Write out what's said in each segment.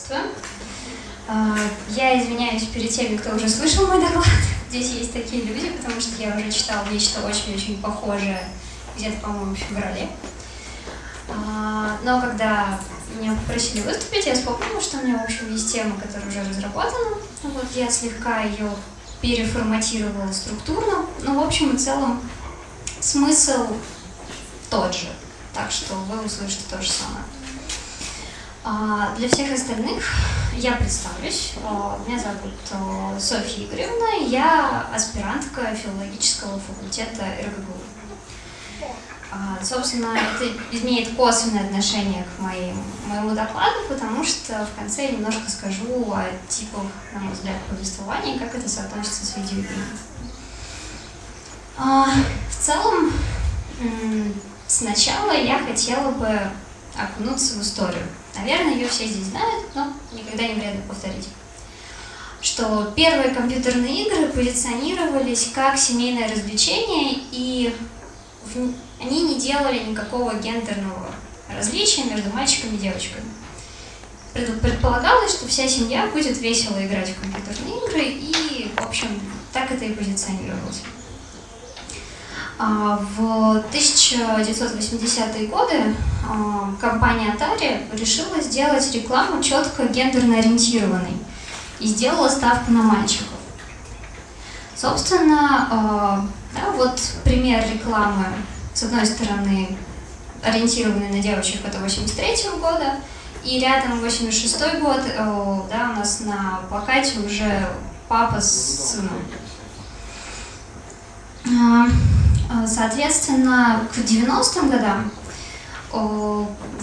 Приветствую. А, я извиняюсь перед теми, кто уже слышал мой доклад. Здесь есть такие люди, потому что я уже читала нечто очень-очень похожее где-то, по-моему, в феврале. А, но когда меня попросили выступить, я вспомнила, что у меня, в общем, есть тема, которая уже разработана. Вот я слегка ее переформатировала структурно, но, в общем и целом, смысл тот же. Так что вы услышите то же самое. А, для всех остальных я представлюсь. А, меня зовут а, Софья Игоревна, я аспирантка филологического факультета РГГУ. Собственно, это имеет косвенное отношение к моим, моему докладу, потому что в конце я немножко скажу о типах, на мой взгляд, повествования и как это соотносится с видеоиграми. В целом, сначала я хотела бы окунуться в историю. Наверное, ее все здесь знают, но никогда не вредно повторить. Что первые компьютерные игры позиционировались как семейное развлечение, и они не делали никакого гендерного различия между мальчиками и девочками. Предполагалось, что вся семья будет весело играть в компьютерные игры, и, в общем, так это и позиционировалось. А, в 1980-е годы а, компания Atari решила сделать рекламу четко гендерно ориентированной и сделала ставку на мальчиков. Собственно, а, да, вот пример рекламы, с одной стороны, ориентированный на девочек, это 83 -го года, и рядом 86 год, да, у нас на плакате уже папа с сыном. А, соответственно, к 90-м годам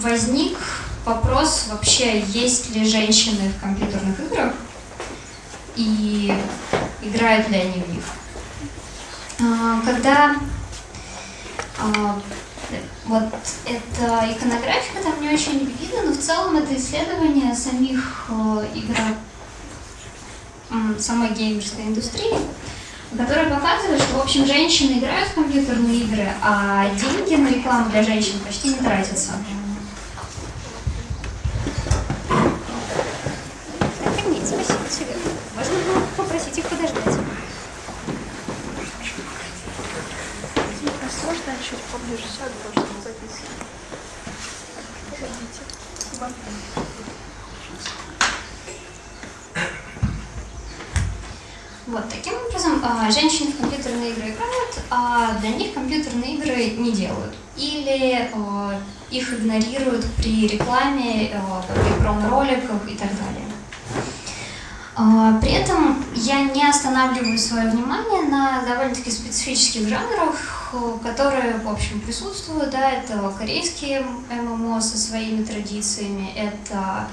возник вопрос вообще, есть ли женщины в компьютерных играх и играют ли они в них. А, когда а, вот эта иконографика там не очень видно, но в целом это исследование самих игр, самой геймерской индустрии, которая показывает, что, в общем, женщины играют в компьютерные игры, а деньги на рекламу для женщин почти не тратятся. Так, нет, спасибо, тебе. Можно было попросить их подождать. Можно чуть поближе сяду, потому что записывать. Погодите. Вот, таким образом, а, женщины в компьютерные игры играют, а для них компьютерные игры не делают. Или а, их игнорируют при рекламе, а, при промо-роликах и так далее. При этом я не останавливаю свое внимание на довольно-таки специфических жанрах, которые, в общем, присутствуют. Да, это корейские ММО со своими традициями, это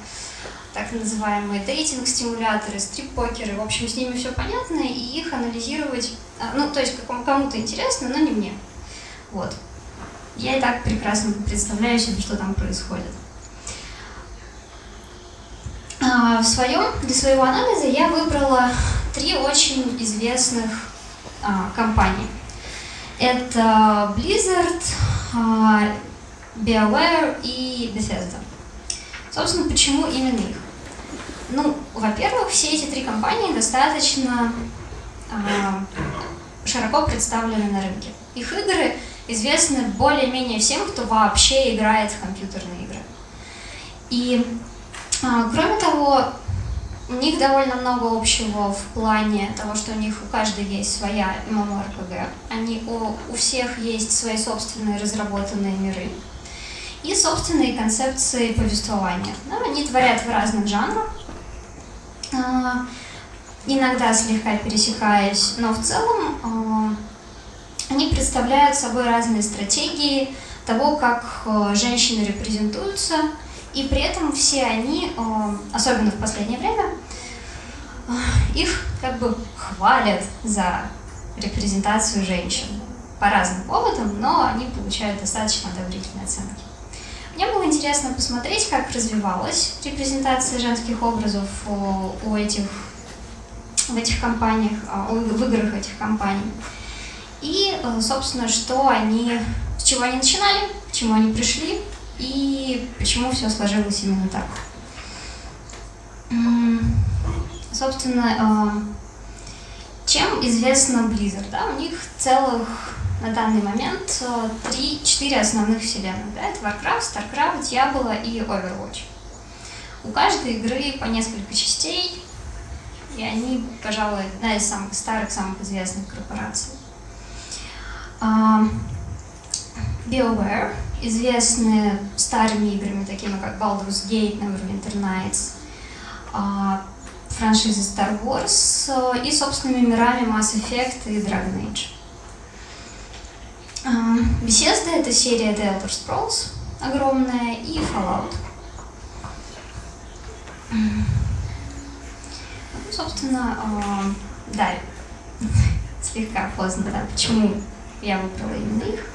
так называемые дейтинг-стимуляторы, стрип-покеры. В общем, с ними все понятно, и их анализировать, а, ну, то есть кому-то интересно, но не мне. Вот. Я и так прекрасно представляю себе, что там происходит. А, в своем, для своего анализа я выбрала три очень известных а, компании. Это Blizzard, BioWare и Bethesda. Собственно, почему именно их? Ну, во-первых, все эти три компании достаточно э, широко представлены на рынке. Их игры известны более-менее всем, кто вообще играет в компьютерные игры. И, э, кроме того, у них довольно много общего в плане того, что у них у каждой есть своя MMORPG. Они, у, у всех есть свои собственные разработанные миры и собственные концепции повествования. Да, они творят в разных жанрах, иногда слегка пересекаясь, но в целом а, они представляют собой разные стратегии того, как а, женщины репрезентуются, и при этом все они, особенно в последнее время, их как бы хвалят за репрезентацию женщин по разным поводам, но они получают достаточно одобрительные оценки. Интересно посмотреть, как развивалась репрезентация женских образов у этих, в этих компаниях, а, в играх этих компаний. И, э, собственно, что они, с чего они начинали, к чему они пришли и почему все сложилось именно так. Собственно, э, чем известна Blizzard? Да? У них целых на данный момент э, три, четыре основных вселенных. Да? Это Warcraft, StarCraft, Diablo и Overwatch. У каждой игры по несколько частей, и они, пожалуй, одна из самых старых, самых известных корпораций. А, BioWare известны старыми играми, такими как Baldur's Gate, Neverwinter Nights, а, франшизы Star Wars э, и собственными мирами Mass Effect и Dragon Age. А, Bethesda — это серия The Elder Scrolls огромная и Fallout. Ну, собственно, а, да, слегка поздно, да, почему я выбрала именно их.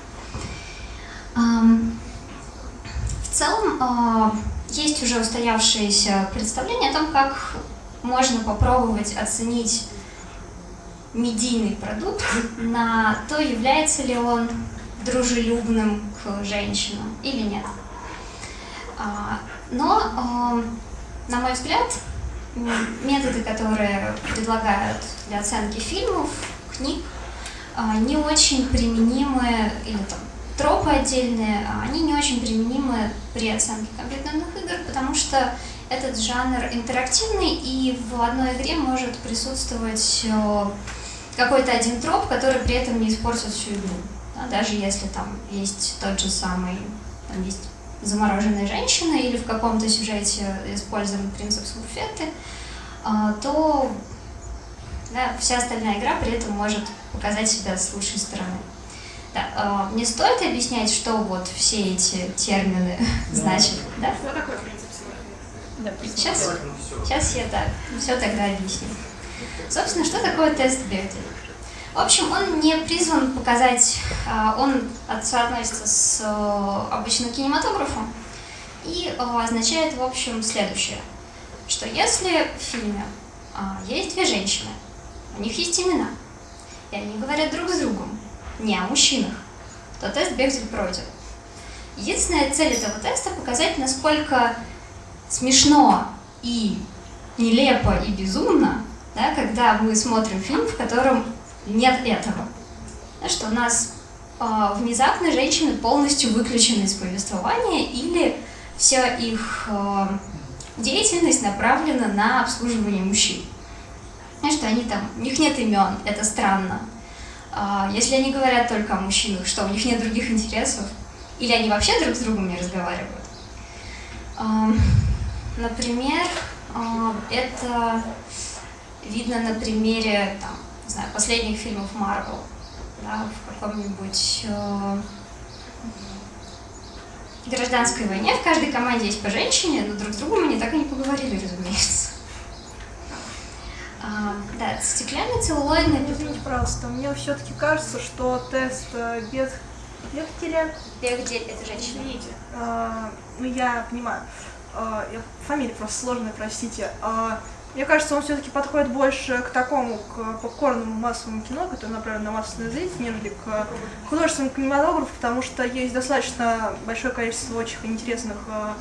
В целом, а, есть уже устоявшееся представление о том, как можно попробовать оценить медийный продукт на то, является ли он дружелюбным к женщинам или нет. А, Но, а, на мой взгляд, методы, которые предлагают для оценки фильмов, книг, а, не очень применимы, или там тропы отдельные, а они не очень применимы при оценке компьютерных игр, потому что этот жанр интерактивный, и в одной игре может присутствовать э, какой-то один троп, который при этом не испортит всю игру. Да, даже если там есть тот же самый, там есть замороженная женщина или в каком-то сюжете использован принцип смурфеты, а, то да, вся остальная игра при этом может показать себя с лучшей стороны. Да, а, не стоит объяснять, что вот все эти термины значат, да? Что такое принцип смурфеты? Сейчас, сейчас я так, все тогда объясню. Собственно, что такое тест Бехтеля? В общем, он не призван показать, а, он от- соотносится с э, обычным кинематографом и э, означает, в общем, следующее, что если в фильме а, есть две женщины, у них есть имена, и они говорят друг с другом, не о мужчинах, то тест Бехтель пройден. Единственная цель этого теста показать, насколько смешно и нелепо и безумно, да, когда мы смотрим фильм, в котором нет этого. Что у нас э, внезапно женщины полностью выключены из повествования или вся их э, деятельность направлена на обслуживание мужчин. Знаешь, что они там, у них нет имен, это странно. А, если они говорят только о мужчинах, что у них нет других интересов, или они вообще друг с другом не разговаривают. А, Например, а, это видно на примере там, не знаю, последних фильмов Марвел, да, в каком-нибудь э, гражданской войне в каждой команде есть по женщине, но друг с другом они так и не поговорили, разумеется. А, да, стеклянный целлулоидный Извините, пожалуйста, мне все-таки кажется, что тест э, без Бехтеля, Бехдель это женщина. извините, э, ну я понимаю, э, я- фамилия просто сложная, простите. Э, Мне кажется, он все-таки подходит больше к такому, к попкорному массовому кино, которое направлено на массовый зритель, нежели к художественному кинематографу, потому что есть достаточно большое количество очень интересных э,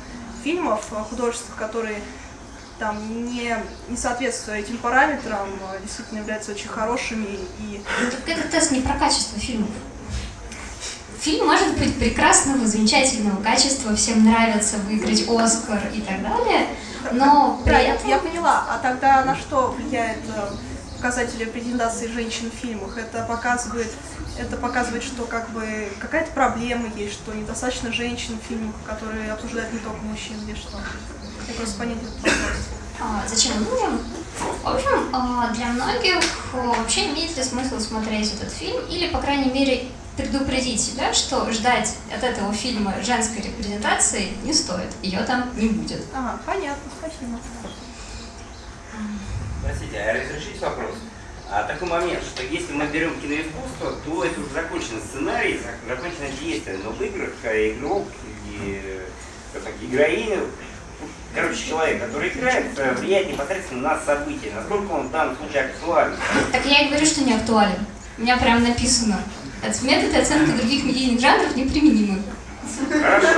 фильмов э, художественных, которые там не, не соответствуя этим параметрам, э, действительно являются очень хорошими и Так этот тест не про качество фильмов. Фильм может быть прекрасного, замечательного качества, всем нравится выиграть Оскар и так далее, но Да, я, этом... я поняла. А тогда на что влияет э, показатели презентации женщин в фильмах? Это показывает, это показывает, что как бы какая-то проблема есть, что недостаточно женщин в фильмах, которые обсуждают не только мужчин, или что? Я просто понять этот вопрос. А, зачем нужен? В общем, а, для многих а, вообще имеет ли смысл смотреть этот фильм или, по крайней мере, предупредить себя, что ждать от этого фильма женской репрезентации не стоит, ее там не будет. Ага, понятно, спасибо. Простите, а разрешите вопрос? А такой момент, что если мы берем киноискусство, то это уже законченный сценарий, зак- законченное действие. Но в играх э, игрок или э, как, героиня, короче, человек, который играет, э, влияет непосредственно на события, насколько он в данном случае актуален. Так я и говорю, что не актуален. У меня прям написано. Методы оценки других медийных жанров неприменимы. Хорошо.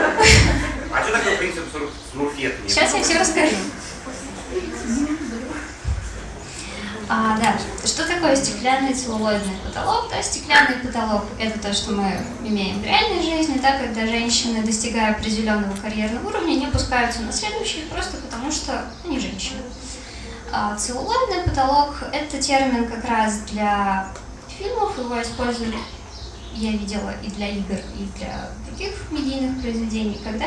А что такое принцип смурфета? Сейчас я все расскажу. А, да, что такое стеклянный целлулоидный потолок? Да, стеклянный потолок – это то, что мы имеем в реальной жизни, да, когда женщины, достигая определенного карьерного уровня, не опускаются на следующий, просто потому что они женщины. А целлулоидный потолок – это термин как раз для фильмов, его используют, я видела, и для игр, и для других медийных произведений, когда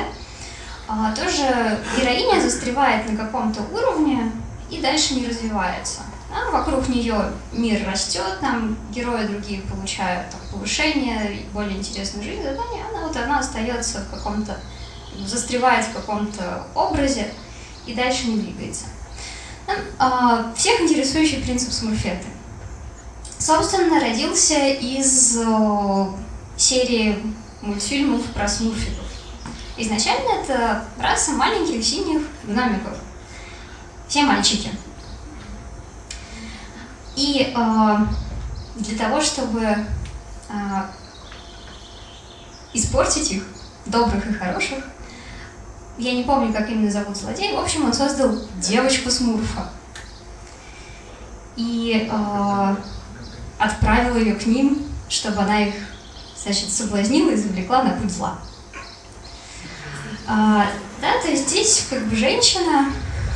а, тоже героиня застревает на каком-то уровне и дальше не развивается – а вокруг нее мир растет, там герои другие получают там, повышение, более интересную жизнь, задание, она вот она остается в каком-то, застревает в каком-то образе и дальше не двигается. Там, а, всех интересующий принцип смурфеты. Собственно, родился из о, серии мультфильмов про смурфиков. Изначально это раса маленьких синих гномиков. Все мальчики. И э, для того, чтобы э, испортить их, добрых и хороших, я не помню, как именно зовут злодей, в общем, он создал девочку Смурфа. И э, отправил ее к ним, чтобы она их, значит, соблазнила и завлекла на путь зла. А, да, то есть здесь как бы женщина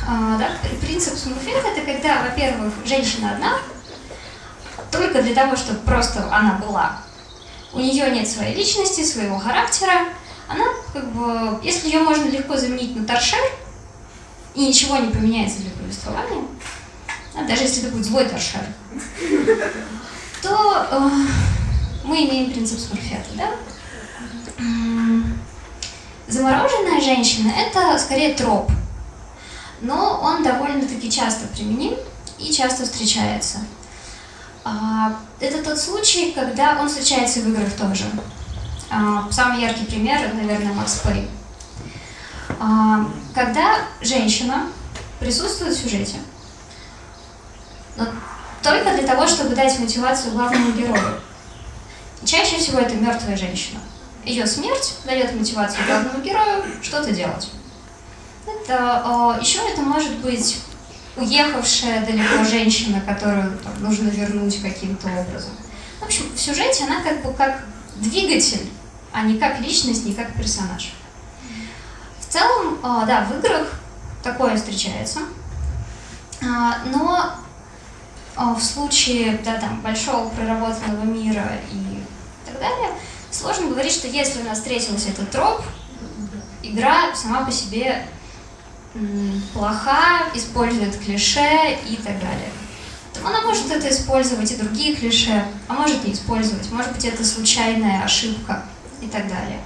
а, да, принцип Смурфинга это когда, во-первых, женщина одна, только для того, чтобы просто она была. У нее нет своей личности, своего характера. Она, как бы, если ее можно легко заменить на торшер, и ничего не поменяется для повествования, а даже если это будет злой торшер, то э, мы имеем принцип Смурфета, да? Замороженная женщина – это скорее троп, но он довольно-таки часто применим и часто встречается. А, это тот случай, когда он встречается в играх тоже. А, самый яркий пример, наверное, Макс Пэй. А, когда женщина присутствует в сюжете, но только для того, чтобы дать мотивацию главному герою. Чаще всего это мертвая женщина. Ее смерть дает мотивацию главному герою что-то делать. Это, еще это может быть уехавшая далеко женщина, которую там, нужно вернуть каким-то образом. В общем, в сюжете она как бы как двигатель, а не как личность, не как персонаж. В целом, да, в играх такое встречается, но в случае да, там, большого проработанного мира и так далее, сложно говорить, что если у нас встретился этот троп, игра сама по себе плоха, использует клише и так далее. Она может это использовать и другие клише, а может не использовать. Может быть, это случайная ошибка и так далее.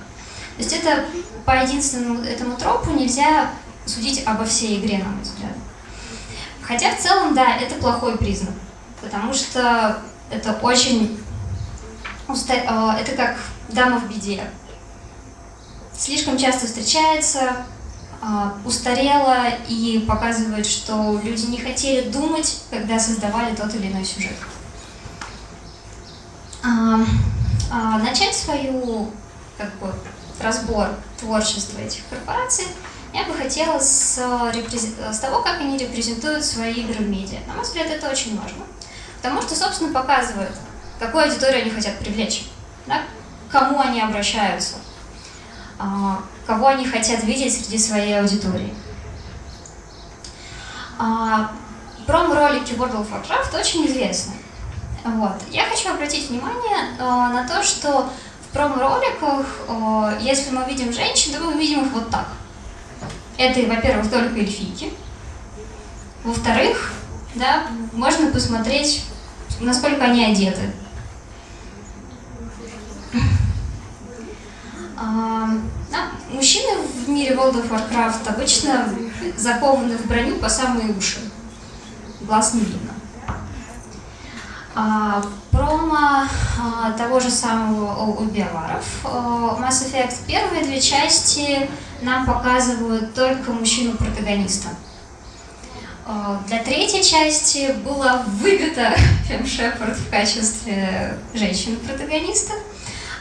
То есть это по единственному этому тропу нельзя судить обо всей игре, на мой взгляд. Хотя в целом, да, это плохой признак, потому что это очень... Э, это как дама в беде. Слишком часто встречается, а, устарела и показывает, что люди не хотели думать, когда создавали тот или иной сюжет. А, а, начать свою как бы, разбор творчества этих корпораций я бы хотела с, с того, как они репрезентуют свои игры в медиа. На мой взгляд, это очень важно, потому что, собственно, показывает, какую аудиторию они хотят привлечь, да? кому они обращаются, кого они хотят видеть среди своей аудитории. А, промо-ролики World of Warcraft очень известны. Вот. Я хочу обратить внимание а, на то, что в промо-роликах, а, если мы видим женщин, то мы видим их вот так. Это, во-первых, только эльфийки. Во-вторых, да, можно посмотреть, насколько они одеты. А, мужчины в мире World of Warcraft обычно закованы в броню по самые уши. Глаз не видно. А, промо а, того же самого у биоваров. А, Mass Effect первые две части нам показывают только мужчину-протагониста. А, для третьей части была выбита Фем Шепард в качестве женщины-протагониста.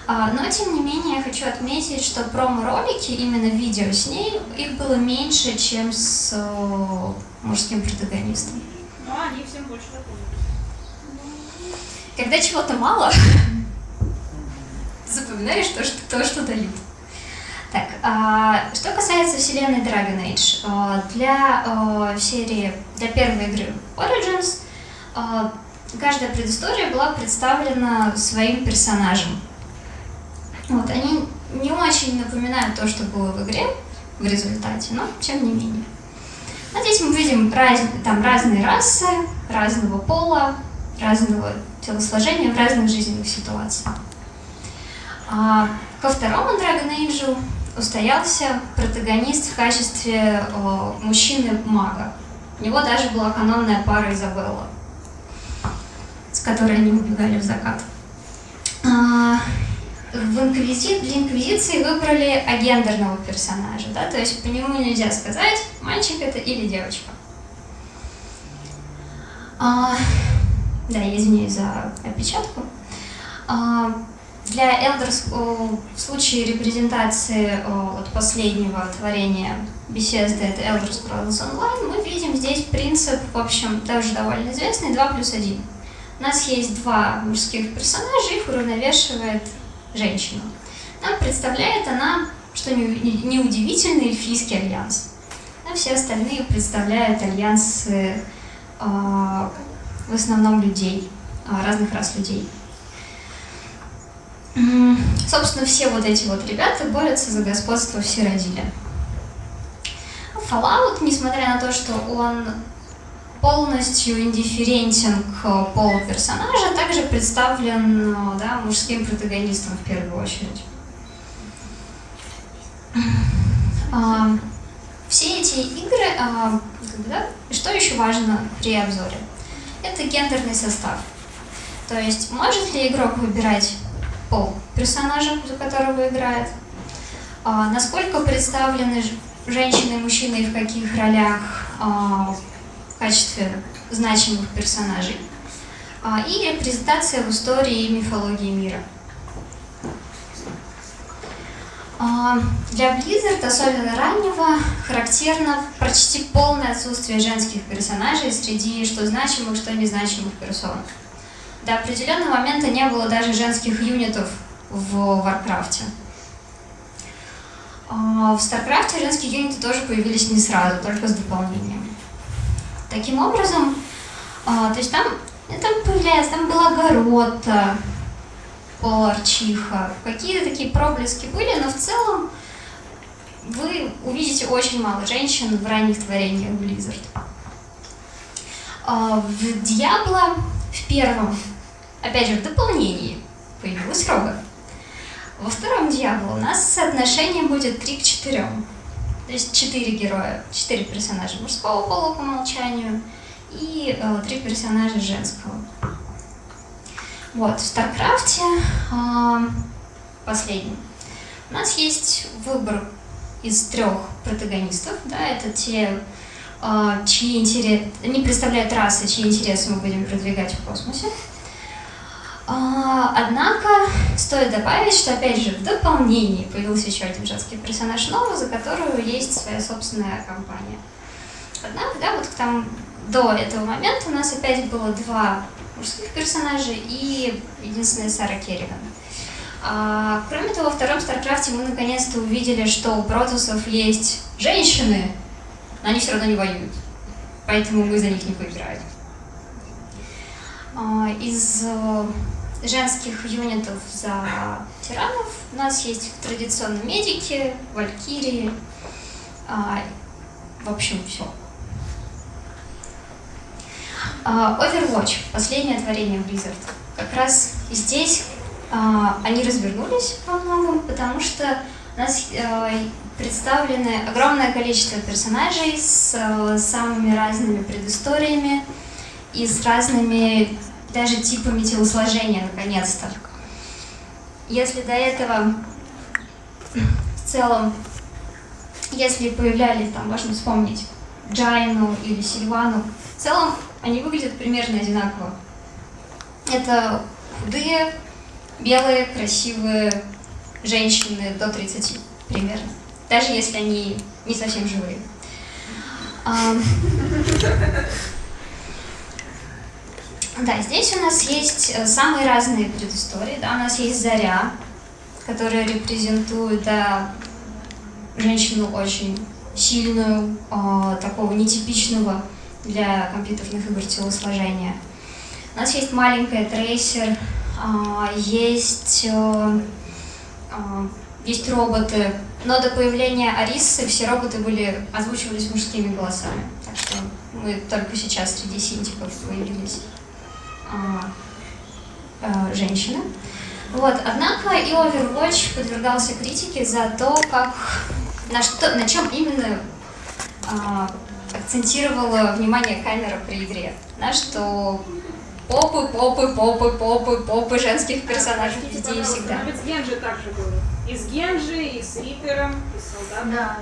А, но, тем не менее, я хочу отметить, что промо-ролики, именно видео с ней, их было меньше, чем с о, мужским протагонистом. Но они всем больше запомнились. Когда чего-то мало, запоминаешь то, что, то, что дают. Так, а, что касается вселенной Dragon Age, а, для а, серии, для первой игры Origins, каждая предыстория была представлена своим персонажем. Вот, они не очень напоминают то, что было в игре в результате, но тем не менее. А здесь мы видим раз, там разные расы, разного пола, разного телосложения в разных жизненных ситуациях. А ко второму Dragon Age устоялся протагонист в качестве о, мужчины-мага. У него даже была канонная пара Изабелла, с которой они убегали в закат. А, в инквизи... Для инквизиции выбрали агендерного персонажа, да, то есть по нему нельзя сказать, мальчик это или девочка. А, да, я за опечатку. А, для о, в случае репрезентации вот последнего творения Bethesda, это Elder Scrolls Online, мы видим здесь принцип, в общем, тоже довольно известный, 2 плюс 1. У нас есть два мужских персонажа, их уравновешивает женщина. Нам представляет она, что неудивительно, не эльфийский альянс. А все остальные представляют альянсы э, в основном людей, э, разных рас людей. Собственно, все вот эти вот ребята борются за господство в Сиродиле. Fallout, несмотря на то, что он полностью индифферентен к полу персонажа, также представлен да, мужским протагонистом в первую очередь. А, все эти игры, а, что еще важно при обзоре? Это гендерный состав. То есть, может ли игрок выбирать пол персонажа, за которого играет, а, насколько представлены женщины и мужчины и в каких ролях а, в качестве значимых персонажей, а, и репрезентация в истории и мифологии мира. Для Blizzard, особенно раннего, характерно почти полное отсутствие женских персонажей среди что значимых, что незначимых персон. До определенного момента не было даже женских юнитов в Варкрафте. А, в Старкрафте женские юниты тоже появились не сразу, только с дополнением. Таким образом, а, то есть там, там появляется, там была Гарона, полуорчиха, какие-то такие проблески были, но в целом вы увидите очень мало женщин в ранних творениях Blizzard. А, в Диабло, в первом Опять же, в дополнении появилась Рога. Во втором Диабло у нас соотношение будет 3 к 4. То есть 4 героя, 4 персонажа мужского пола по умолчанию и э, 3 персонажа женского. Вот, в Старкрафте э, последний. У нас есть выбор из трех протагонистов, да, это те, э, чьи интересы, они представляют расы, чьи интересы мы будем продвигать в космосе. А, однако, стоит добавить, что, опять же, в дополнении появился еще один женский персонаж новый, за которую есть своя собственная кампания. Однако, да, вот там до этого момента у нас опять было два мужских персонажа и единственная Сара Керриган. А, кроме того, во втором Старкрафте мы наконец-то увидели, что у протоссов есть женщины, но они все равно не воюют. Поэтому мы за них не поиграем. А, из э, женских юнитов за тиранов у нас есть традиционно медики, валькирии, а, в общем, все. А, Overwatch, последнее творение Blizzard. Как раз здесь они развернулись во многом, потому что у нас э, представлены огромное количество персонажей с э, самыми разными предысториями, и с разными даже типами телосложения, наконец-то. Если до этого в целом, если появлялись, там, можно вспомнить, Джайну или Сильвану, в целом они выглядят примерно одинаково. Это худые, белые, красивые женщины до 30 примерно. Даже если они не совсем живые. Да, здесь у нас есть э, самые разные предыстории. Да, у нас есть Заря, которая репрезентует да, женщину очень сильную, э, такого нетипичного для компьютерных игр телосложения. У нас есть маленькая трейсер, э, есть, э, э, есть роботы, но до появления Арисы все роботы были озвучивались мужскими голосами. Так что мы только сейчас среди синтиков появились а, а, женщины. Вот, однако и Overwatch подвергался критике за то, как на, что, на чем именно а, акцентировала внимание камера при игре. На что попы, попы, попы, попы, попы женских персонажей везде и всегда. Ведь с Генджи также было. И с Генджи, и с Рипером, и с солдатом. Да,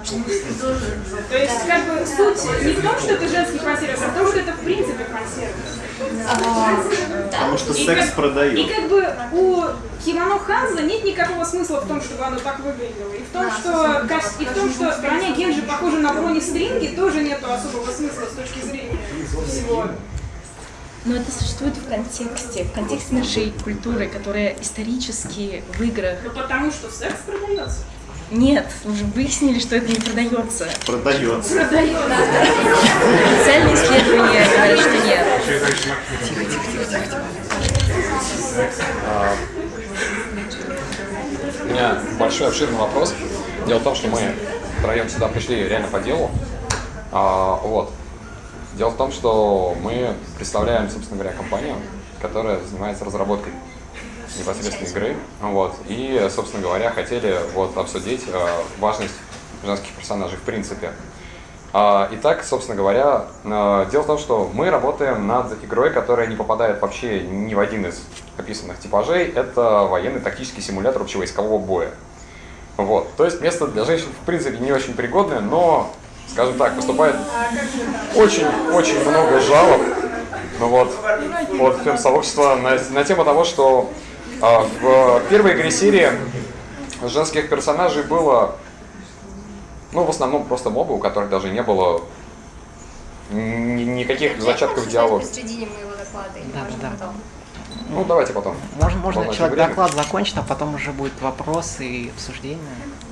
тоже. То есть, как бы, суть не в том, что это женский фан-сервис, а в том, что это в принципе фан-сервис. А, Потому да. что И секс как- И продает. как бы у Кимоно Ханза нет никакого смысла в том, чтобы оно так выглядело. И в том, что, кос- и в том, что броня Генджи похожа на брони стринги, тоже нету особого смысла с точки зрения всего. Но это существует в контексте, в контексте нашей культуры, которая исторически в играх. Ну потому что секс продается. Нет, уже выяснили, что это не продается. Продается. Продается. Официальные исследования говорят, что нет. У меня большой обширный вопрос. Дело в том, что мы втроем сюда пришли реально по делу. А, вот. Дело в том, что мы представляем, собственно говоря, компанию, которая занимается разработкой непосредственно игры. Вот. И, собственно говоря, хотели вот обсудить э, важность женских персонажей в принципе. А, Итак, собственно говоря, э, дело в том, что мы работаем над игрой, которая не попадает вообще ни в один из описанных типажей. Это военный тактический симулятор общевойскового боя. Вот. То есть место для женщин в принципе не очень пригодное, но, скажем так, поступает очень-очень много жалоб ну вот, от фем-сообщества на, на тему того, что а, в первой игре серии женских персонажей было ну, в основном просто мобы, у которых даже не было ни- никаких зачатков диалога. Да, да. Ну, давайте потом. Можно, можно человек время. доклад закончит, а потом уже будет вопросы и обсуждение.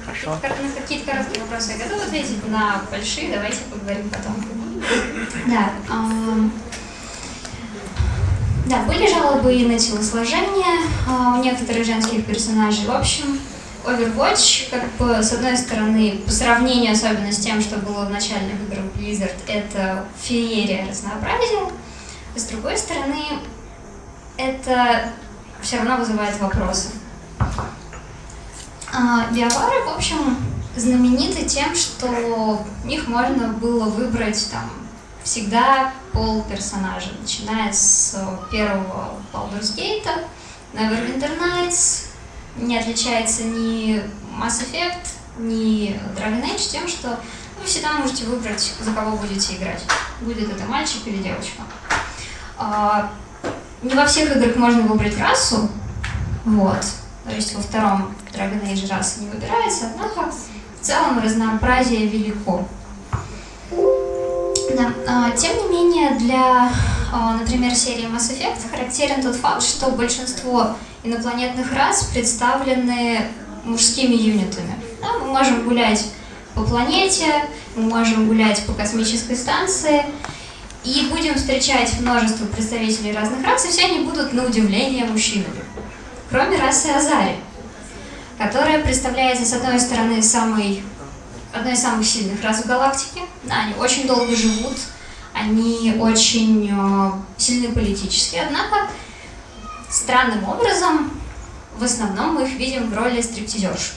Хорошо? На какие-то короткие вопросы я готова ответить, на большие давайте поговорим потом. Да. Да, были жалобы и на телосложение а, у некоторых женских персонажей. В общем, Overwatch, как бы, с одной стороны, по сравнению особенно с тем, что было в начальных играх Blizzard, это феерия разнообразия. С другой стороны, это все равно вызывает вопросы. А, Биовары, в общем, знамениты тем, что в них можно было выбрать там всегда пол персонажа, начиная с первого Baldur's Gate, Neverwinter Nights, не отличается ни Mass Effect, ни Dragon Age тем, что вы всегда можете выбрать, за кого будете играть. Будет это мальчик или девочка. Не во всех играх можно выбрать расу, вот. То есть во втором Dragon Age раса не выбирается, однако в целом разнообразие велико. Да. а, Тем не менее, для, а, например, серии Mass Effect характерен тот факт, что большинство инопланетных рас представлены мужскими юнитами. Да, мы можем гулять по планете, мы можем гулять по космической станции, и будем встречать множество представителей разных рас, и все они будут, на удивление, мужчинами. Кроме расы Азари, которая представляется, с одной стороны, самой, одной из самых сильных рас в галактике. Они очень долго живут, они очень э, сильны политически, однако странным образом в основном мы их видим в роли стриптизерш.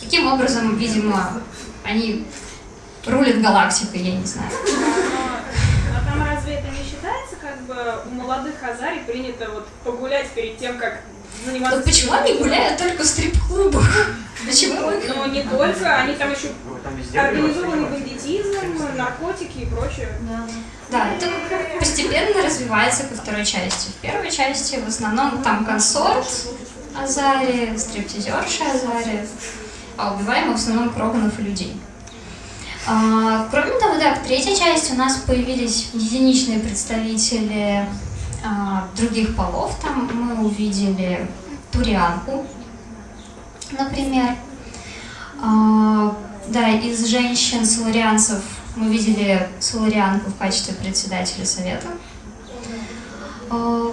Таким образом, видимо, они рулят галактикой, я не знаю. Но там разве это не считается, как бы у молодых Хазаре принято вот погулять перед тем, как заниматься... Вот почему они гуляют только в стрип-клубах? Почему? Но не только, они там еще Ну, организованный бандитизм, наркотики и прочее. Да, это постепенно развивается ко второй части. В первой части в основном там консорт Азари, стриптизерша Азари, а убиваем в основном Кроганов и людей. А, кроме того, да, в третьей части у нас появились единичные представители а, других полов. Там мы увидели турианку, например. А, да, из женщин-соларианцев мы видели соларианку в качестве председателя совета. А,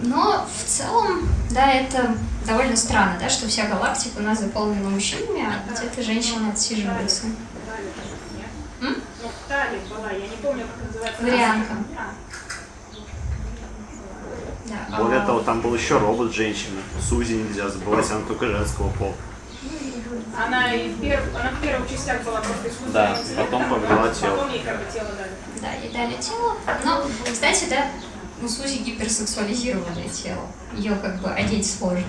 Но в целом, да, это довольно странно, да, что вся галактика у нас заполнена мужчинами, а где-то женщины отсиживаются. Ну, в Тале была, я не помню, как называется. Варианка. А, Да. Более А, того, там был еще робот-женщина. Сузи нельзя забывать, она только женского пола. Она, и в перв... она в первых частях была просто искусственным Да, потом а повела тело. Потом ей как бы тело дали. Да, ей дали тело. Но, кстати, да, у Сузи гиперсексуализированное тело. Ее как бы одеть сложно.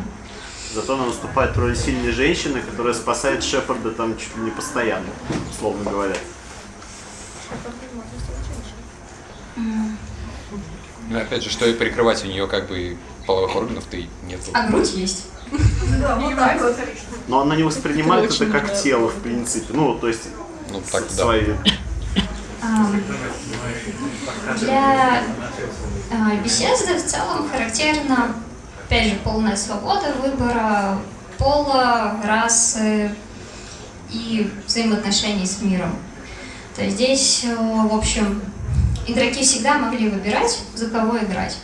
Зато она выступает в роли сильной женщины, которая спасает Шепарда там чуть ли не постоянно, условно говоря. Ну, опять же, что и прикрывать у нее как бы половых органов-то и нету. А грудь есть. Да, вот так вот. Но она не воспринимает Это как тело, в принципе. Ну, то есть Ну, так, да. свои Ам, Для а, беседы в целом характерна, опять же, полная свобода выбора пола, расы и взаимоотношений с миром. То есть здесь, э, в общем, игроки всегда могли выбирать, за кого играть,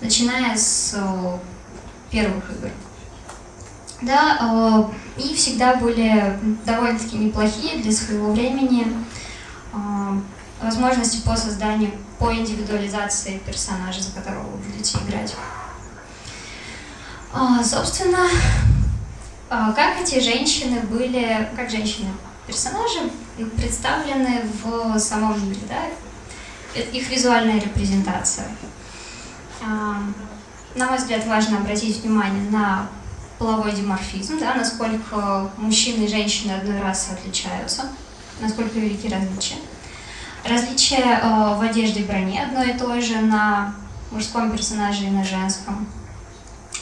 начиная с э, первых игр. Да, э, и всегда были довольно-таки неплохие для своего времени возможности по созданию, по индивидуализации персонажа, за которого вы будете играть. А, собственно, а, как эти женщины были, как женщины, персонажи представлены в самом мире, да? Их визуальная репрезентация. А, На мой взгляд, важно обратить внимание на половой диморфизм, да, насколько мужчины и женщины одной расы отличаются, насколько велики различия. Различия в одежде и броне одно и то же на мужском персонаже и на женском.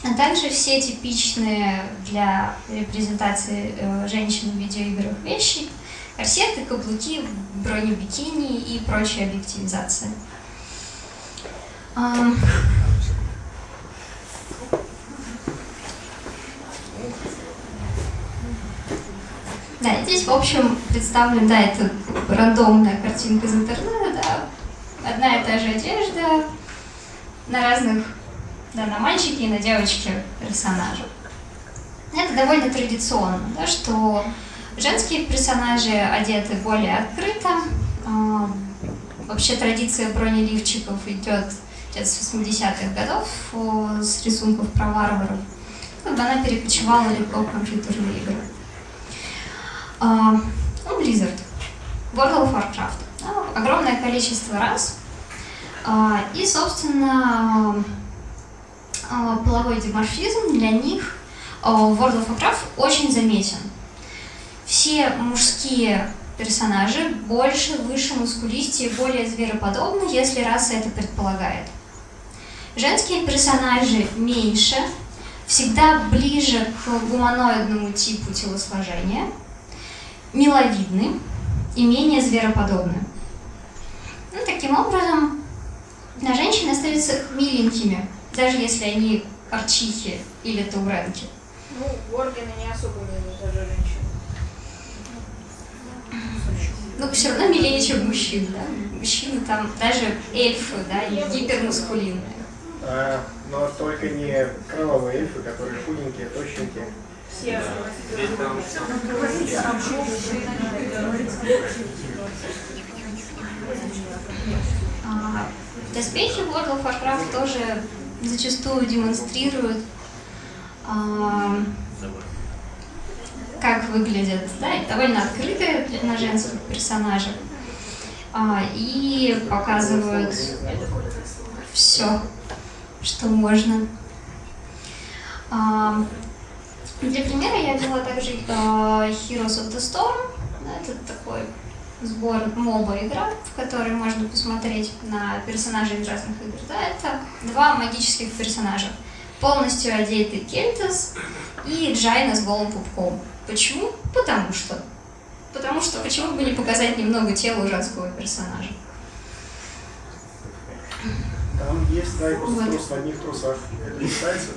А также все типичные для репрезентации э, женщин в видеоиграх вещи, корсеты, каблуки, бронебикини и прочая объективизация. Да, здесь, в общем, представлен, да, это рандомная картинка из интернета, да, одна и та же одежда на разных, да, на мальчике и на девочке персонажах. Это довольно традиционно, да, что женские персонажи одеты более открыто. А, Вообще традиция бронеливчиков идет с 80-х годов о, с рисунков про варваров. Как бы она перекочевала легко в компьютерные игры. А, ну, Blizzard, World of Warcraft. Огромное количество раз. А, и, собственно, а, половой диморфизм для них а, в World of Warcraft очень заметен. Все мужские персонажи больше, выше, мускулистее, более звероподобны, если раса это предполагает. Женские персонажи меньше, всегда ближе к гуманоидному типу телосложения, миловидны и менее звероподобны. Ну, таким образом, на женщины остаются миленькими, даже если они арчихи или тауренки. Ну, Воргены не особо милые даже женщины. Ну, все равно милее, чем мужчин, да? Мужчины там, даже эльфы, да, гипермускулинные. А, но только не кровавые эльфы, которые худенькие, тощенькие. Все Доспехи World of Warcraft тоже зачастую демонстрируют, а, как выглядят, да, довольно открытые на женских персонажах, А, и показывают все, что можно. А, Для примера я взяла также э, Heroes of the Storm. Это такой сбор моба игра, в которой можно посмотреть на персонажей из разных игр. Да, это два магических персонажа, полностью одетый Кельтас и Джайна с голым пупком. Почему? Потому что. Потому что почему бы не показать немного тела у женского персонажа? Там есть тайпус Вот. трус в одних трусах. Это не считается?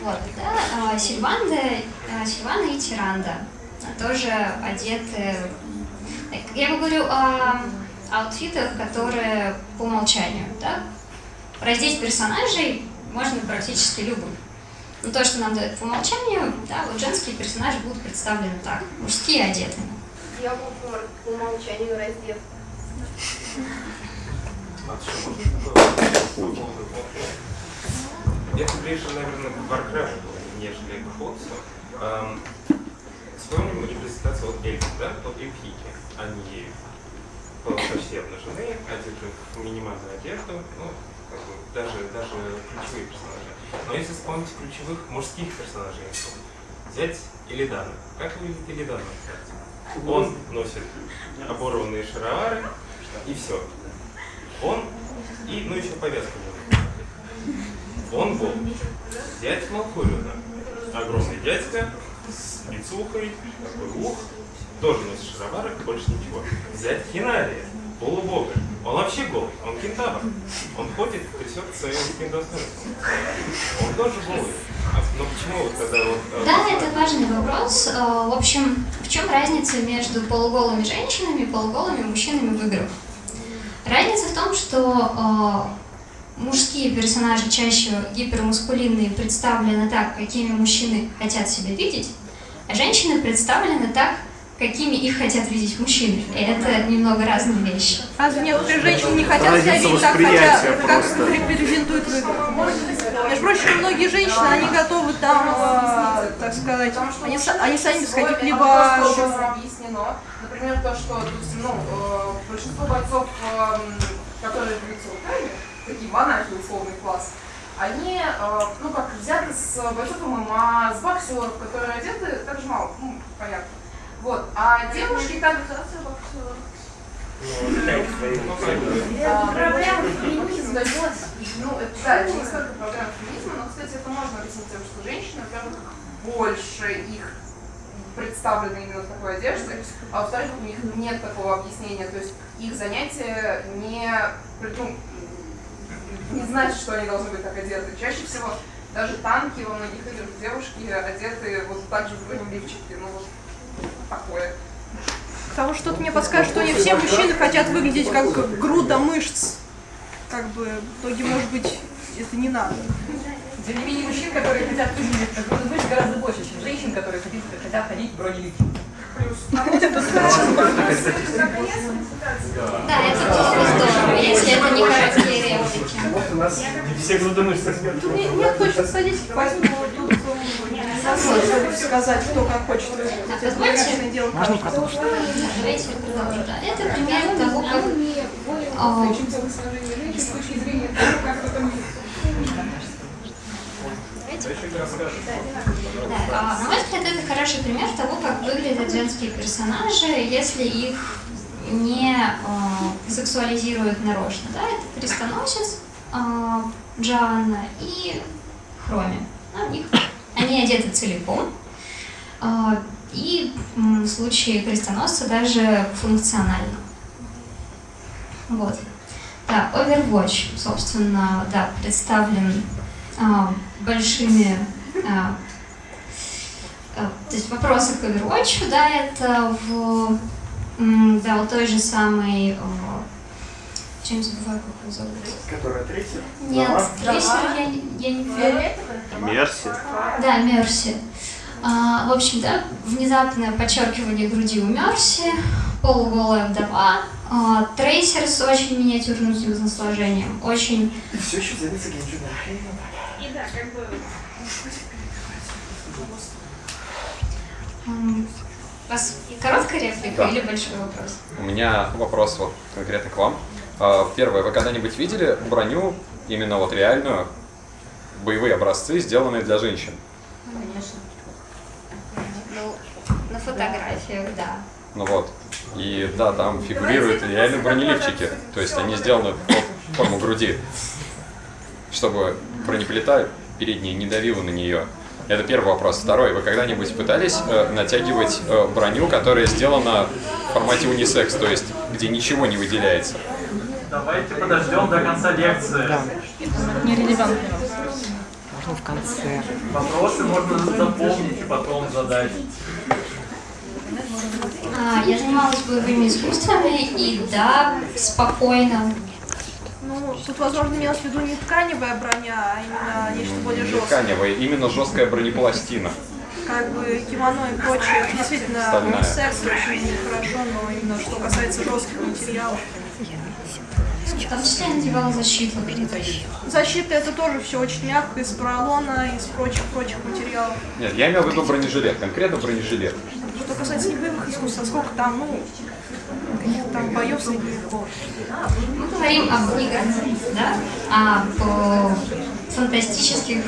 Вот, да, а, Сильванда, а, Сильвана и Тиранда а, тоже одеты. Я говорю о аутфитах, которые по умолчанию, да? Раздеть персонажей можно практически любым. Но то, что нам дают по умолчанию, да, вот женские персонажи будут представлены так, мужские одеты. Я буду по умолчанию раздет. Это ближе, наверное, к Warcraft, нежели к Хотсу. Эм, Вспомним репрезентацию от эльфов, да, от эльфийки. Они совсем обнажены, одеты в минимальную одежду, ну, как бы, даже, даже ключевые персонажи. Но если вспомнить ключевых мужских персонажей, взять Илидана. Как выглядит Илидан, кстати? Он носит оборванные шаровары и все. Он и, ну, еще повязка будет. Он был дядь Малфориона. Огромный дядька с лицухой, такой ух, тоже носит шаровары, больше ничего. Взять Хинария, полубога. Он вообще голый, он кентавр. Он ходит, трясет своим достоинством. Он тоже голый. А, но почему вот тогда вот... э, Да, это важный вопрос. Э, В общем, в чем разница между полуголыми женщинами и полуголыми мужчинами в играх? Разница в том, что э, мужские персонажи чаще гипермускулинные представлены так, какими мужчины хотят себя видеть, а женщины представлены так, какими их хотят видеть мужчины. И это немного разные вещи. Разве некоторые женщины не хотят себя видеть так, хотя, как репрезентуют в играх? Между прочим, многие женщины, они готовы там, э, так сказать, они, они сами без каких-либо... Например, то, что допустим, ну, э, большинство бойцов, эм, которые бьются руками, такие монахи, условный класс, они, э, ну, как взяты с бойцов ММА, с боксеров, которые одеты так же мало, ну, понятно. Вот. А девушки так... Проблема феминизма, ну, это, да, это не столько проблема феминизма, но, кстати, это можно объяснить тем, что женщины, во-первых, больше их представлены именно в такой одежде, а во-вторых, у них нет такого объяснения, то есть их занятие не, ну, не значит, что они должны быть так одеты. Чаще всего даже танки во многих играх девушки одеты вот так же в бронеливчике, ну вот такое. Потому что что-то мне подскажет, что не все мужчины хотят выглядеть как груда мышц. Как бы, в итоге, может быть, это не надо. Тем не менее, мужчин, которые хотят выглядеть как будто быть гораздо больше, чем женщин, которые хотят, хотят ходить в бронеливчике. Да, это тоже здорово, если это не короткие реплики. Вот у нас Все грудомышцы. Тут не- нет точной статистики, поэтому тут сказать, кто как хочет Это позвольте. дело Можно продолжить? Это пример того, как а, с точки зрения того, как Да, а, на мой взгляд, это хороший пример того, как выглядят женские персонажи, если их не а, сексуализируют нарочно. Да? Это крестоносец а, Джоанна и Хроми. У них, они одеты целиком. А, и в случае крестоносца даже функционально. Вот. Да, Overwatch, собственно, да, представлен а, большими а, а, то есть вопросы к Overwatch, да, это в да, вот той же самой чем забываю, как его зовут. Которая третья? Нет, трейсер я, не- я не Мерси. Да, Мерси. А, в общем, да, внезапное подчеркивание груди у Мерси, полуголая вдова, а, трейсер с очень миниатюрным телосложением, очень И все еще зовется Генджина. Как У вас короткая реплика Да. или большой вопрос? У меня вопрос вот конкретно к вам. А, Первое, вы когда-нибудь видели броню, именно вот реальную, боевые образцы, сделанные для женщин? Конечно. Ну, на фотографиях, да. Ну вот. И да, там фигурируют реально бронеливчики. То есть они сделаны под форму груди, чтобы бронеплита передняя не давила на нее. Это первый вопрос. Второй. Вы когда-нибудь пытались э, натягивать э, броню, которая сделана в формате унисекс, то есть где ничего не выделяется? Давайте подождем до конца лекции. Нерелевантный Можно в конце. Вопросы можно запомнить и потом задать. А, я занималась боевыми искусствами, и да, спокойно. Ну, тут, возможно, имелось в виду не тканевая броня, а именно нечто более Не жесткое. тканевая, именно жесткая бронепластина. Как бы кимоно и прочее. Действительно Стальная. секс очень хорошо, но именно что касается жестких материалов. Числе я надевала защиту. Защита это тоже все очень мягко, из поролона, из прочих-прочих материалов. Нет, я имел в виду бронежилет, конкретно бронежилет. Что касается небоевых искусств, а сколько там, ну, там боев среди веков. Мы говорим об играх, да? об э, фантастических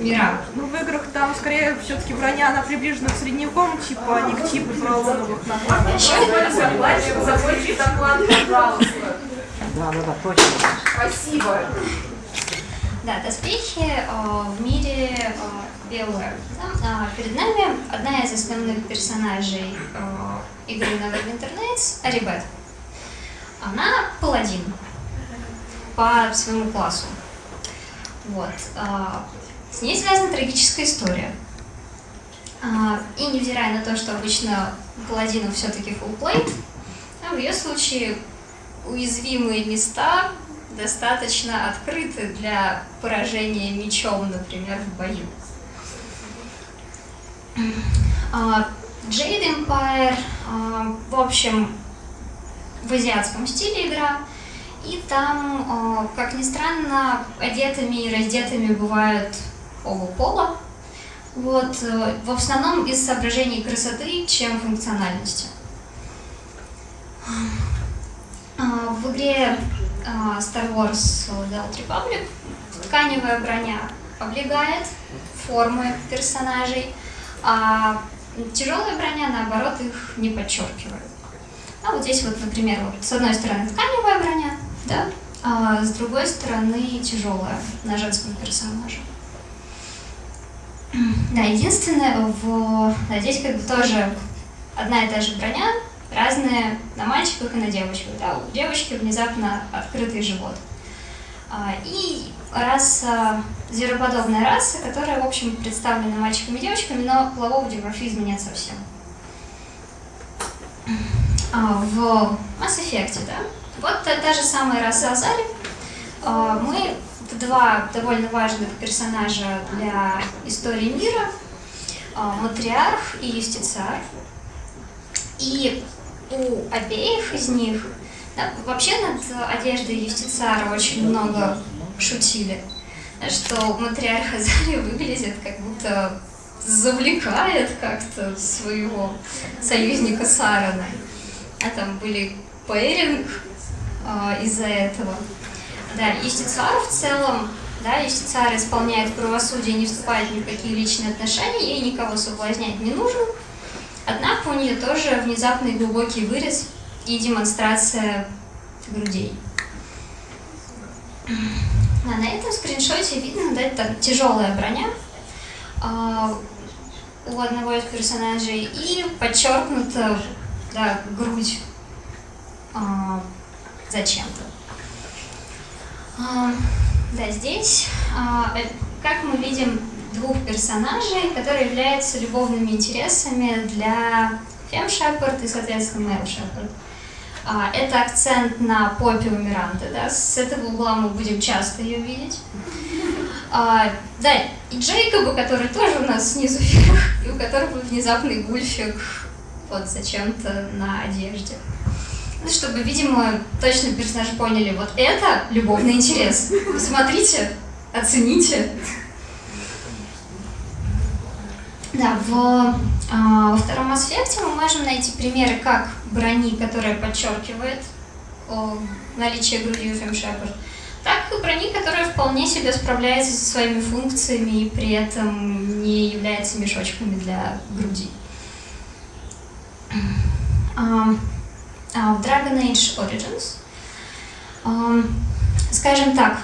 мирах. Ну, в играх там скорее все-таки броня, она приближена к средневековым типу, а не к типу. Закончи доклад, пожалуйста. Да, да, да, точно. Спасибо. Да, доспехи э, в мире э, BioWare. Да? А, перед нами одна из основных персонажей э, игры Neverwinter Nights — Арибет. Она паладин по своему классу. Вот. а, с ней связана трагическая история. А, и невзирая на то, что обычно у паладинов все-таки plate, а в ее случае уязвимые места достаточно открыты для поражения мечом, например, в бою. А, Jade Empire, а, в общем, в азиатском стиле игра, и там, а, как ни странно, одетыми и раздетыми бывают оба пола. Вот, э, в основном из соображений красоты, чем функциональности. В игре Star Wars The Old Republic тканевая броня облегает формы персонажей, а тяжелая броня, наоборот, их не подчеркивает. А вот здесь вот, например, вот с одной стороны тканевая броня, да, а с другой стороны тяжелая на женском персонаже. Да, единственное, в... да, здесь как бы тоже одна и та же броня, разная на мальчиках и на девочках. Да, у девочки внезапно открытый живот. А, И раса, звероподобная раса, которая, в общем, представлена мальчиками и девочками, но полового диморфизма нет совсем. А, В Mass Effect, да, вот та, та же самая раса Азари. А, Мы два довольно важных персонажа для истории мира. Матриарх и Юстициар. И у обеих из них, вообще над одеждой Юстициара очень много шутили, что матриарх Азария выглядит как будто завлекает как-то своего союзника Сарана. А там были пэринг а, из-за этого. Да, Юстициар в целом, да, Юстициар исполняет правосудие, не вступает ни в какие личные отношения, ей никого соблазнять не нужно. Однако у нее тоже внезапный глубокий вырез и демонстрация грудей. А на этом скриншоте видно, да, это тяжелая броня а, у одного из персонажей и подчеркнута да, грудь а, зачем-то. А, да, здесь, э, как мы видим, двух персонажей, которые являются любовными интересами для Фем Шепард и, соответственно, Мэл Шепард. А, это акцент на попе у да, с этого угла мы будем часто ее видеть. А, да, и Джейкоба, который тоже у нас снизу вверх, и у которого внезапный гульфик вот зачем-то на одежде. Ну, чтобы, видимо, точно персонажи поняли, вот это любовный интерес. Посмотрите, оцените. Да, в, а, во втором аспекте мы можем найти примеры как брони, которая подчеркивает наличие у Фем Шепард, так и брони, которая вполне себе справляется со своими функциями и при этом не является мешочками для груди. А, а в Dragon Age Origins, скажем так,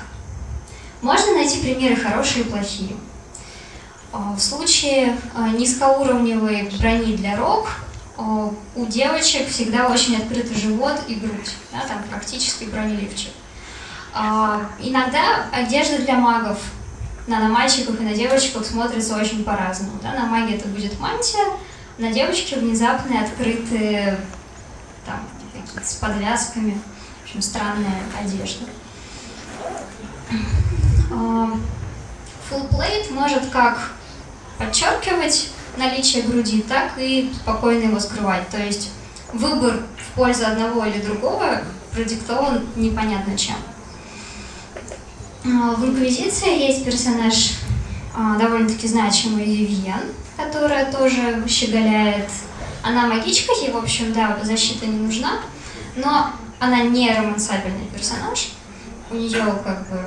можно найти примеры хорошие и плохие. А, в случае а, низкоуровневой брони для рог а, у девочек всегда очень открытый живот и грудь, да, там практически бронеливчик. Иногда одежда для магов на, на мальчиках и на девочках смотрится очень по-разному. Да? На маге это будет мантия, на девочке внезапные открытые там, с подвязками, в общем, странная одежда. Full plate может как подчеркивать наличие груди, так и спокойно его скрывать. То есть выбор в пользу одного или другого продиктован непонятно чем. А, в Инквизиции есть персонаж а, довольно-таки значимый Вивьен, которая тоже щеголяет. Она магичка, ей, в общем, да, защита не нужна, но она не романсабельный персонаж. У нее как бы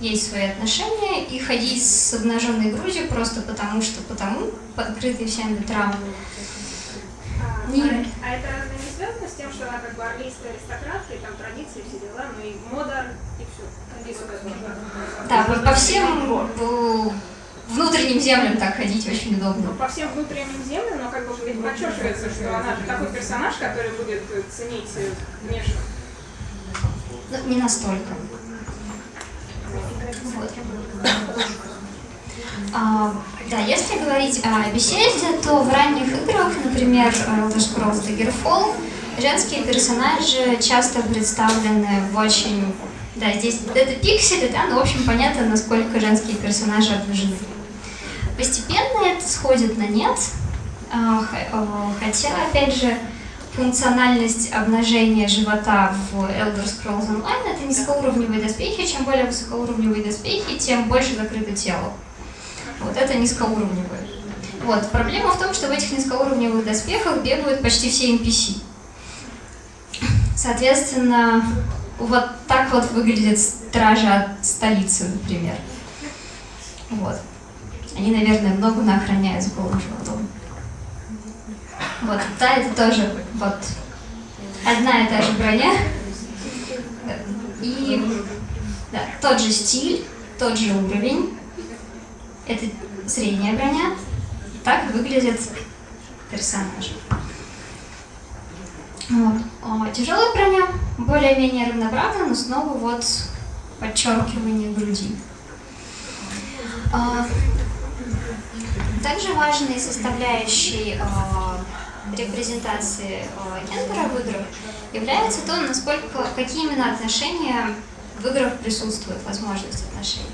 есть свои отношения, и ходить с обнаженной грудью просто потому, что потому, подкрытый всем ветрам. А, не... а, а это разве не связано с тем, что она как бы армейская аристократка, и там традиции, все дела, ну и мода, и все. Да, по, по всем внутренним землям так ходить очень удобно. Ну, по всем внутренним землям, но как бы ведь подчеркивается, что она такой персонаж, который будет ценить внешне. Ну, не настолько. А, да, если говорить о беседе, то в ранних играх, например, Elder Scrolls Daggerfall, женские персонажи часто представлены в очень... Да, здесь это пиксели, да, но в общем понятно, насколько женские персонажи обнажены. Постепенно это сходит на нет, а, хотя, опять же, функциональность обнажения живота в Elder Scrolls Online — это низкоуровневые доспехи. Чем более высокоуровневые доспехи, тем больше закрыто тело. Вот это низкоуровневые. Вот. Проблема в том, что в этих низкоуровневых доспехах бегают почти все NPC. Соответственно, вот так вот выглядят стражи от столицы, например. Вот. Они, наверное, много охраняют с голым животом. Вот, да, это тоже вот одна и та же броня. И да, тот же стиль, тот же уровень. Это средняя броня. Так выглядят персонажи. Вот. Тяжелая броня более-менее равноправна, но снова вот подчеркивание груди. А, также важной составляющей а, репрезентации э, гендера в играх является то, насколько, какие именно отношения в играх присутствуют, возможность отношений.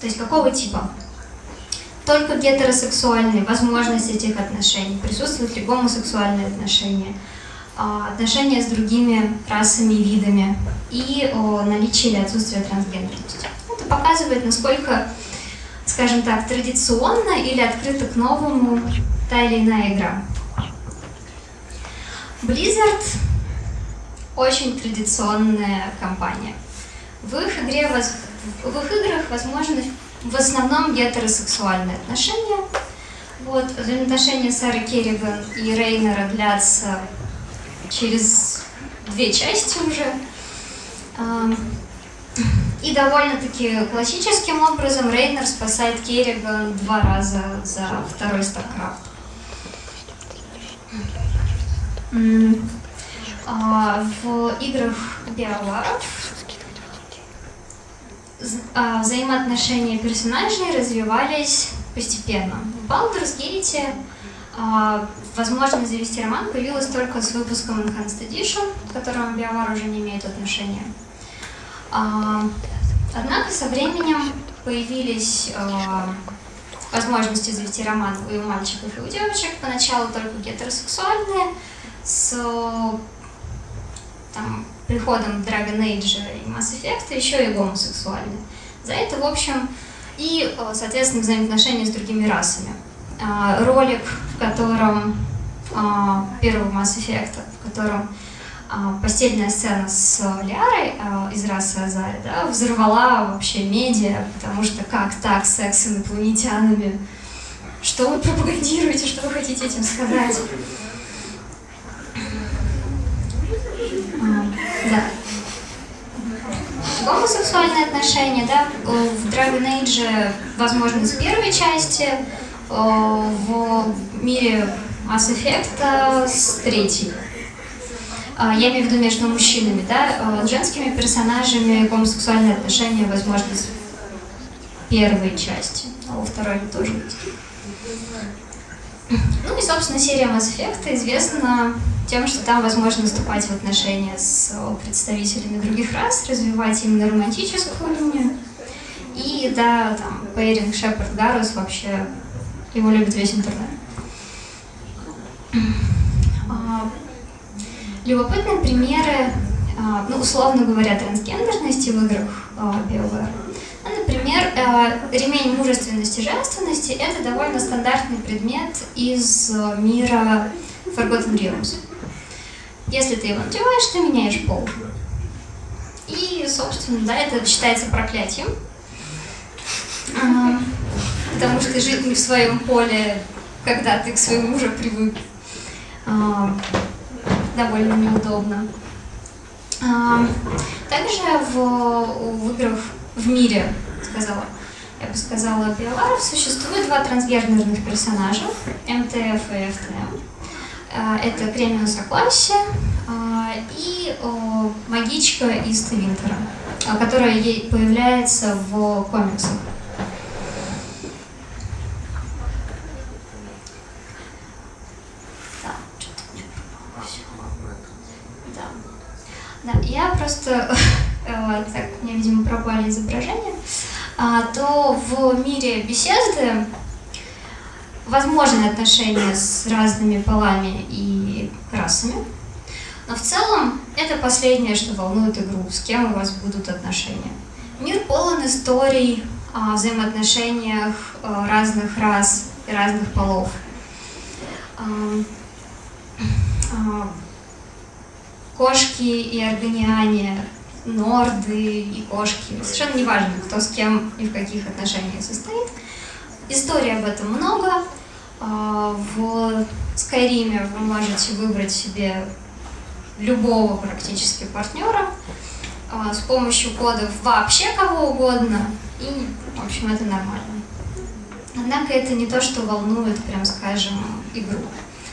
То есть какого типа? Только гетеросексуальные, возможность этих отношений, присутствуют ли гомосексуальные отношения, а, отношения с другими расами и видами? И о наличии или отсутствии трансгендерности показывает, насколько, скажем так, традиционно или открыта к новому та или иная игра. Blizzard очень традиционная компания. В их, игре, в их играх возможны в основном гетеросексуальные отношения. Вот, взаимоотношения Сары Керриган и Рейнера длятся через две части уже. И довольно-таки классическим образом Рейнер спасает Керриган два раза за второй. А, в играх Биоваров а, взаимоотношения персонажей развивались постепенно. В Baldur's Gate а, возможность завести роман появилась только с выпуском Enhanced Edition, к которому Биовар уже не имеет отношения. А, однако со временем появились а, возможности завести роман и у мальчиков, и у девочек. Поначалу только гетеросексуальные, с там, приходом Dragon Age и Mass Effect еще и гомосексуальны. За это, в общем, и, э, соответственно, взаимоотношения с другими расами. А, ролик, в котором а, первого Mass Effect, в котором а, постельная сцена с Лярой а, из расы Азари, да, взорвала вообще медиа, потому что как так, секс с инопланетянами? Что вы пропагандируете, что вы хотите этим сказать? А, да. Гомосексуальные отношения, да, в Dragon Age, возможно, с первой части, э, в мире Mass Effect с третьей. А, Я имею в виду между мужчинами, да, с женскими персонажами гомосексуальные отношения, возможно, с первой части, а во второй тоже. Ну и, собственно, серия Mass Effect известна тем, что там возможно вступать в отношения с представителями других рас, развивать именно романтическую линию. И да, там, Пейринг, Шепард, Гарус вообще его любит весь интернет. А, Любопытные примеры, а, ну, условно говоря, трансгендерности в играх а, BioWare. Ну, например, э, ремень мужественности и женственности – это довольно стандартный предмет из мира Forgotten Realms. Если ты его надеваешь, ты меняешь пол. И, собственно, да, это считается проклятием. А, Потому что жить не в своем поле, когда ты к своему уже привык, а, довольно неудобно. А, Также в, в играх в мире, сказала, я бы сказала, биоваров существует два трансгендерных персонажа, МТФ и ФТМ. А, Это Кремиум Согласие а, и магичка из Твинтера, которая появляется в комиксах. Да, что-то у меня пропало всё. Да. Да, я просто, э, так, у меня, видимо, пропали изображения, а, то в мире беседы возможны отношения с разными полами и расами, но в целом это последнее, что волнует игру, с кем у вас будут отношения. Мир полон историй о взаимоотношениях э, разных рас и разных полов. Кошки и органиане, норды и кошки. Совершенно не важно, кто с кем и в каких отношениях состоит. Истории об этом много. А, В Скайриме вы можете выбрать себе любого практически партнера а, с помощью кодов вообще кого угодно. И, в общем, это нормально. Однако это не то, что волнует, прям скажем, игру.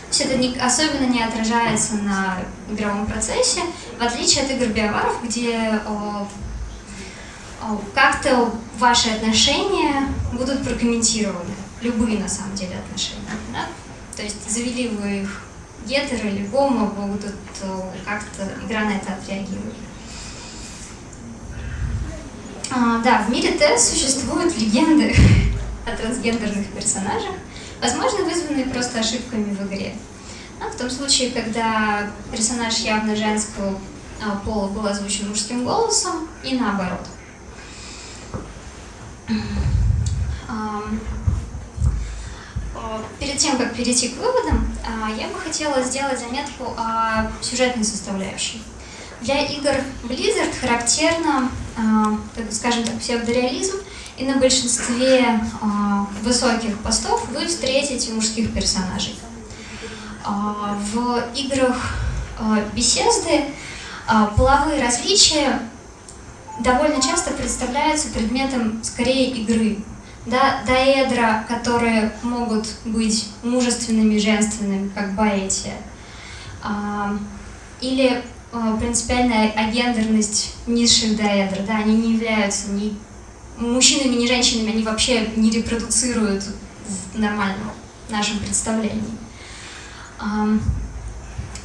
То есть это не- особенно не отражается на игровом процессе, в отличие от игр биоваров, где как-то ваши отношения будут прокомментированы. Любые, на самом деле, отношения. да? То есть завели вы их гетеро или гомо, будут как-то игра на это отреагирует. А, да, в мире Т существуют легенды о трансгендерных персонажах, возможно, вызванные просто ошибками в игре. Ну, в том случае, когда персонаж явно женского а, пола был озвучен мужским голосом, и наоборот. А, Перед тем, как перейти к выводам, а, я бы хотела сделать заметку о сюжетной составляющей. Для игр Blizzard характерно, а, скажем так, псевдореализм, и на большинстве а, высоких постов вы встретите мужских персонажей. А, В играх а, Bethesda а, половые различия довольно часто представляются предметом скорее игры. Да, доэдра, которые могут быть мужественными, женственными, как Баэтия, а, или принципиальная агендерность низших доэдр, да, они не являются ни мужчинами, ни женщинами, они вообще не репродуцируют в нормальном нашем представлении.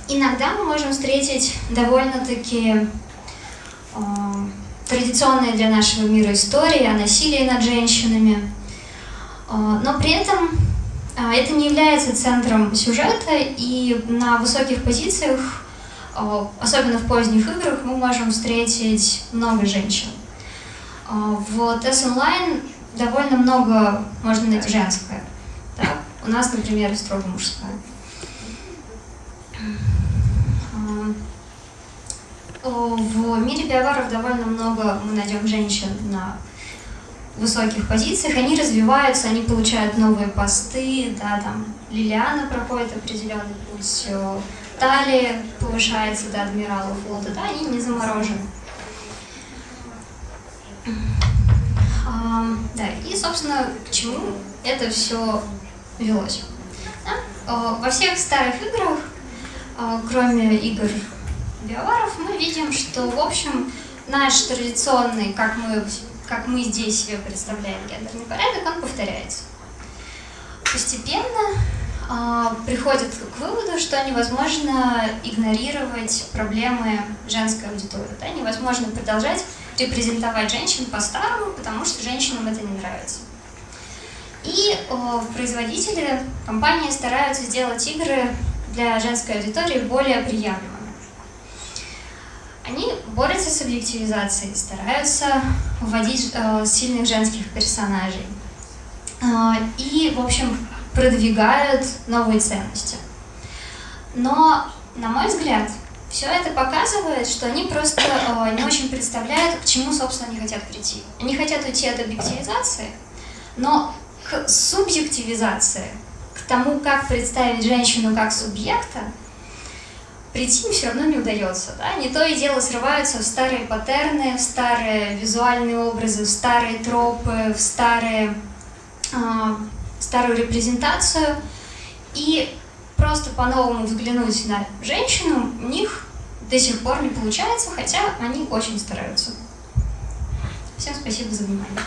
Иногда мы можем встретить довольно-таки традиционные для нашего мира истории о насилии над женщинами, А, но при этом а, это не является центром сюжета, и на высоких позициях э, особенно в поздних играх, мы можем встретить много женщин. В TES Online довольно много можно найти женское. Да? У нас, например, строго мужское. Э, В мире биоваров довольно много мы найдем женщин на высоких позициях, они развиваются, они получают новые посты, да, там Лилиана проходит определенный путь, Талия повышается до адмирала флота, да, они не заморожены. А, да, и, собственно, к чему это все велось. Да? Во всех старых играх, э, кроме игр биоваров, мы видим, что, в общем, наш традиционный, как мы, как мы здесь себе представляем гендерный порядок, он повторяется. Постепенно а, приходят к выводу, что невозможно игнорировать проблемы женской аудитории. Да? Невозможно продолжать репрезентовать женщин по-старому, потому что женщинам это не нравится. И о, производители, компании стараются сделать игры для женской аудитории более приемлемыми. Они борются с объективизацией, стараются вводить э, сильных женских персонажей. Э, и, в общем, продвигают новые ценности. Но, на мой взгляд, все это показывает, что они просто э, не очень представляют, к чему, собственно, они хотят прийти. Они хотят уйти от объективизации, но к субъективизации, к тому, как представить женщину как субъекта, прийти им все равно не удается. Да? Не то и дело срываются в старые паттерны, в старые визуальные образы, в старые тропы, в старые, э, старую репрезентацию. И просто по-новому взглянуть на женщину у них до сих пор не получается, хотя они очень стараются. Всем спасибо за внимание.